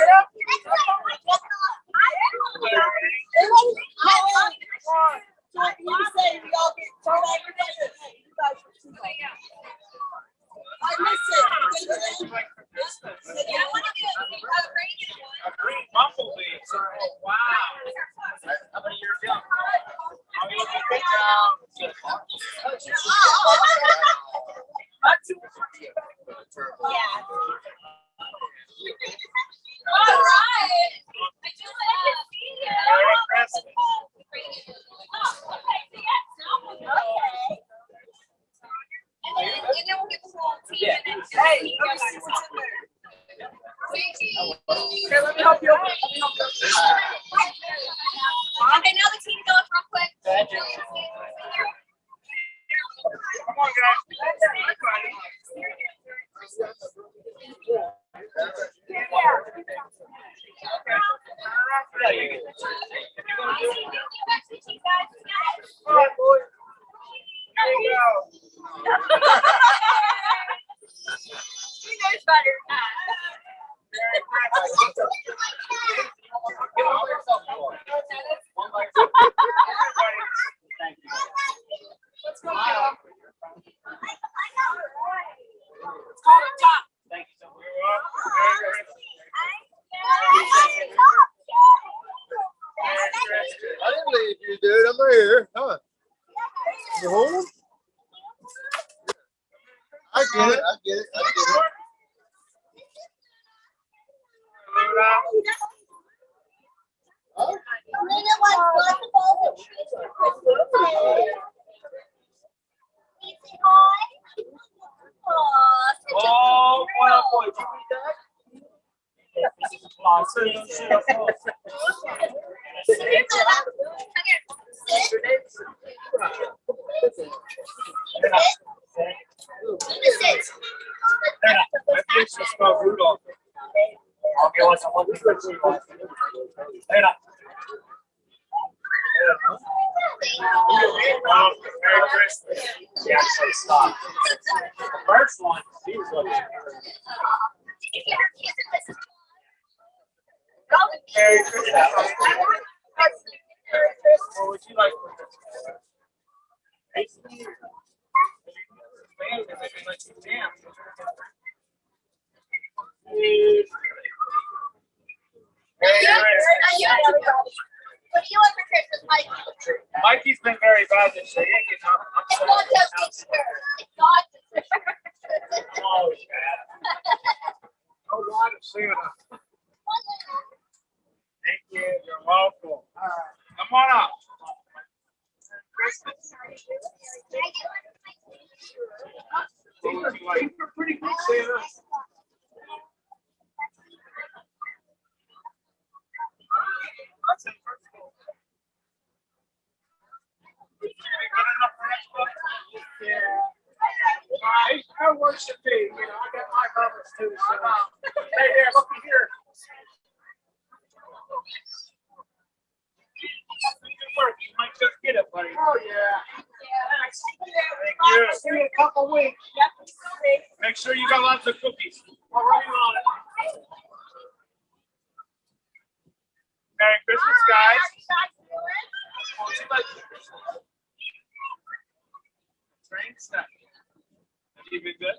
get up. ra Oh, well, boy, did you. Era. Um, Merry Christmas. Actually stopped. The first one, was looking. Merry Christmas. What would you like for What do you want for Christmas, Mikey? Mikey's been very bad this year. He it's not just. It's not oh, yeah. Santa. Thank you. You're welcome. All right. Come on up. Get up, buddy. Oh, yeah. Thank you. See you in a couple weeks. Yep. Make sure you got lots of cookies. All right. Merry Christmas, guys. Train snack. Have you been good?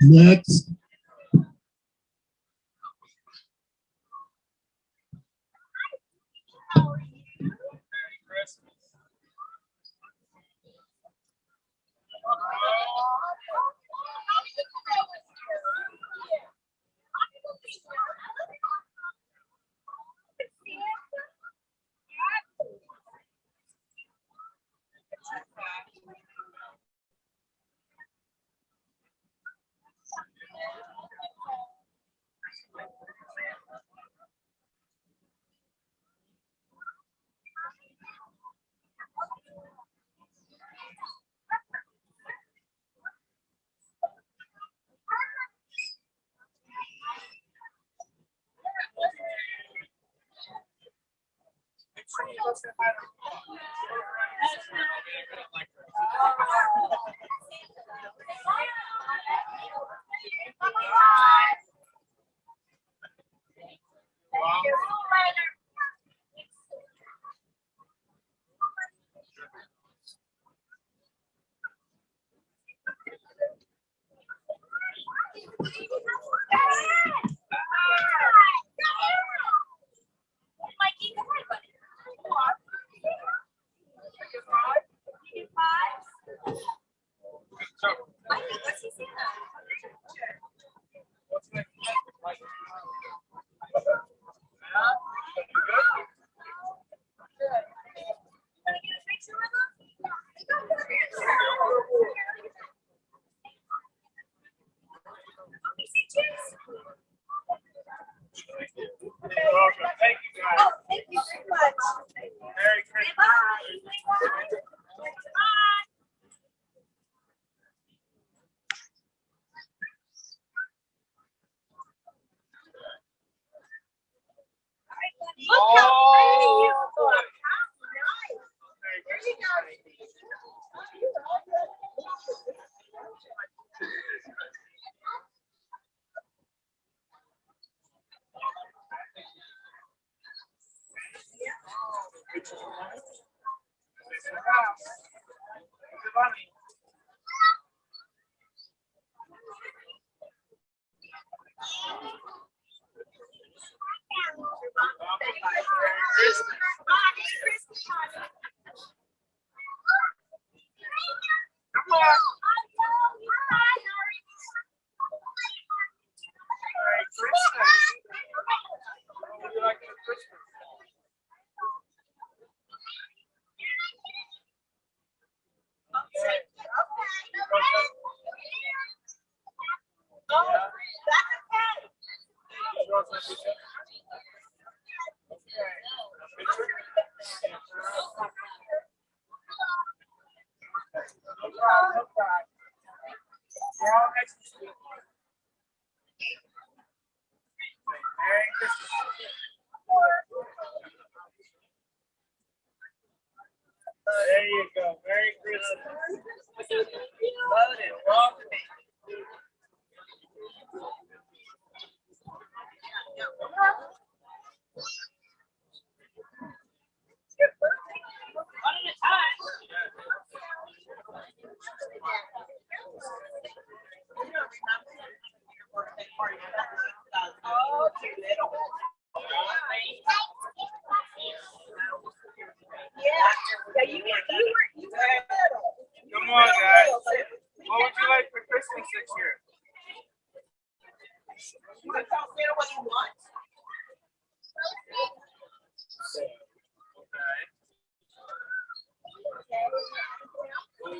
Next. どうも。Susana.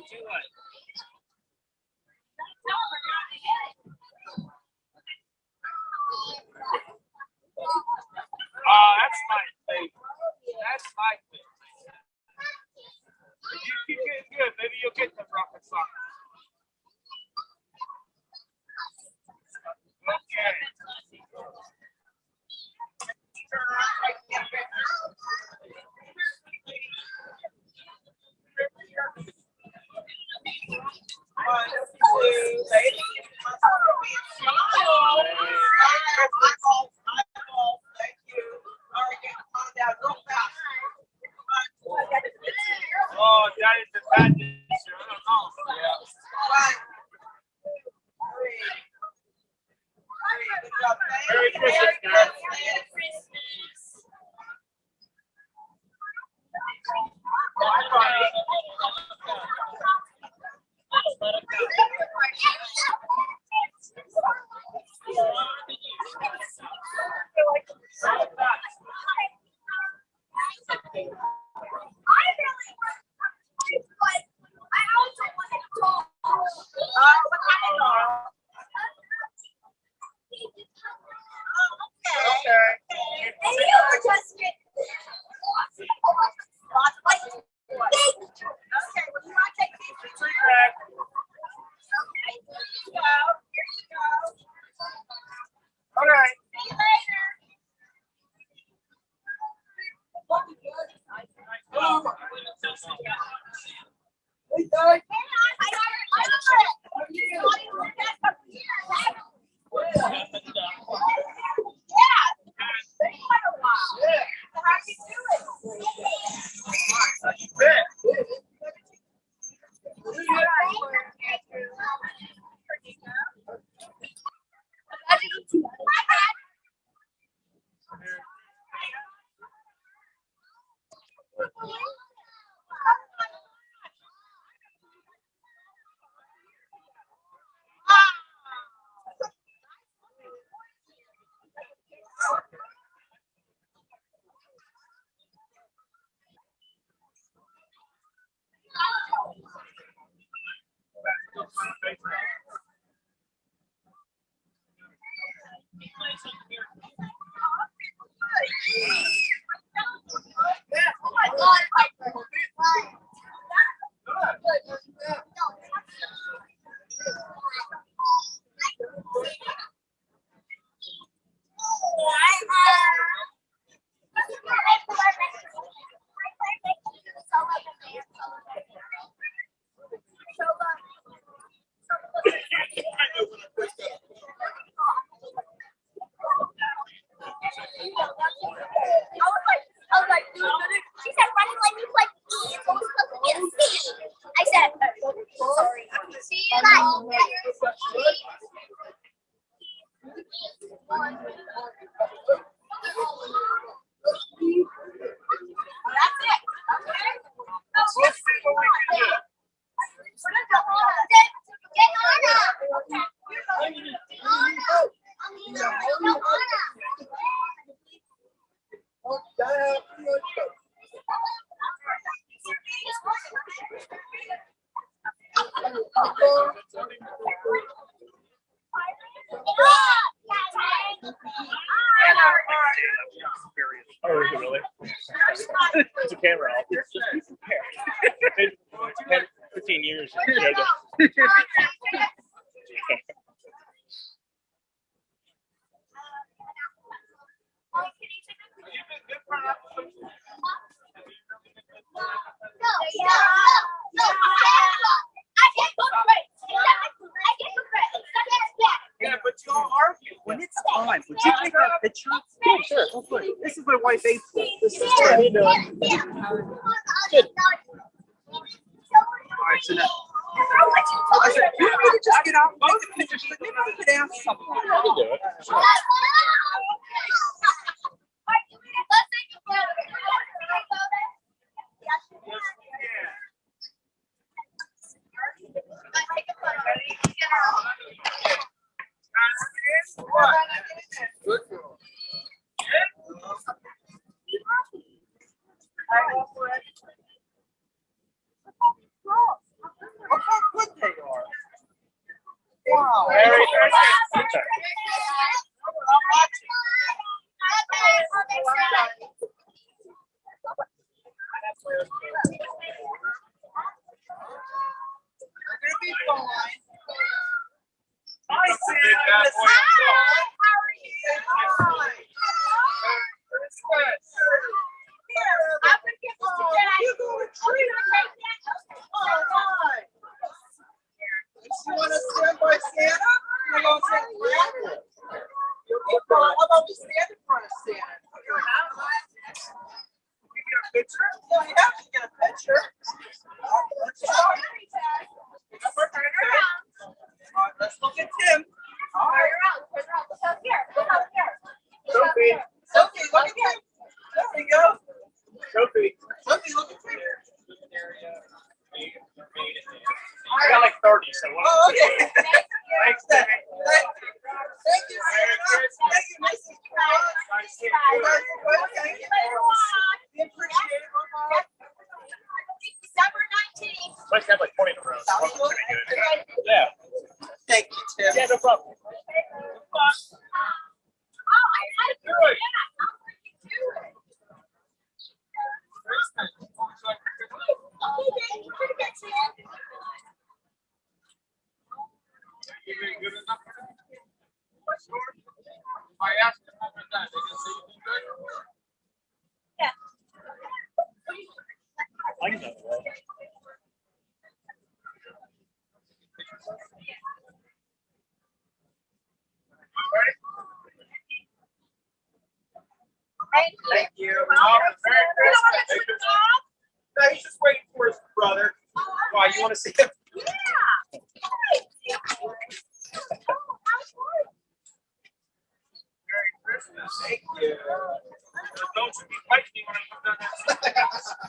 do it. my faithful. This is what. Good. All right, so now. I said, you to just get out ask someone. got like 20 in a row. So yeah. Thank you, Tim. Yeah, no problem. Don't you be fighting me when I come down there.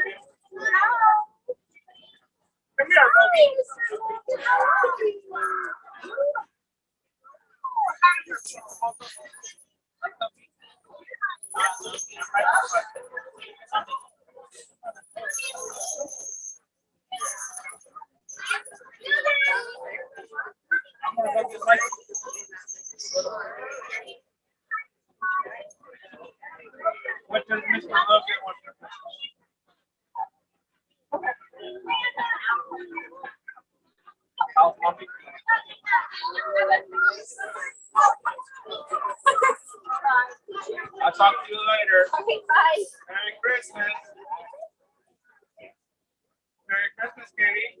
I'll talk to you later. Okay, bye. Merry Christmas. Merry Christmas, Katie.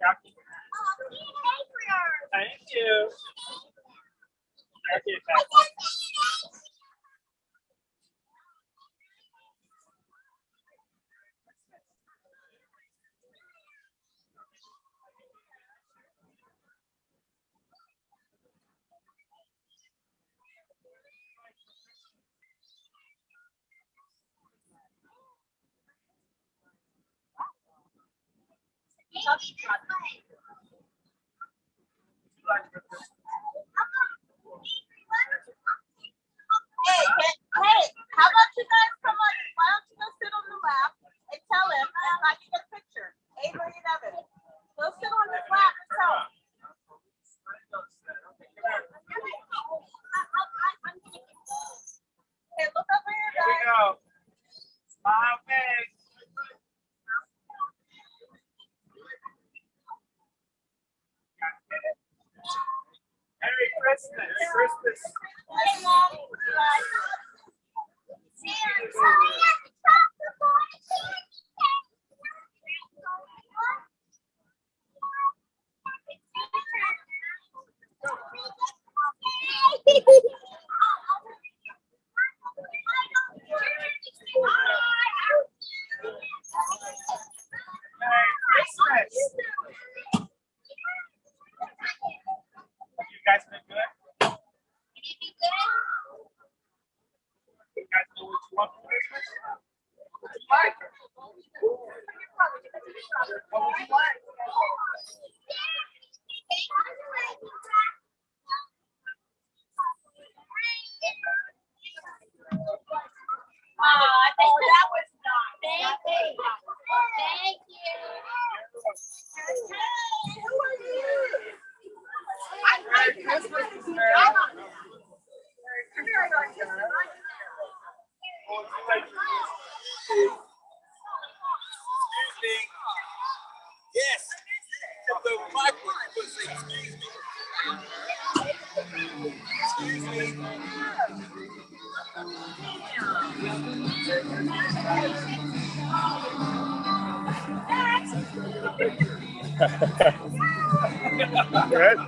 Thank you. Thank you. Hey, hey, how about you guys come on? Why don't you go sit on the lap and tell him and I get a picture? Avery and Evan. Go sit on his lap and tell him. Hey, look over here, guys. Here we go. Bye. What's this? Christmas. Good.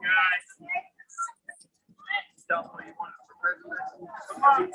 guy. Don't want Come on.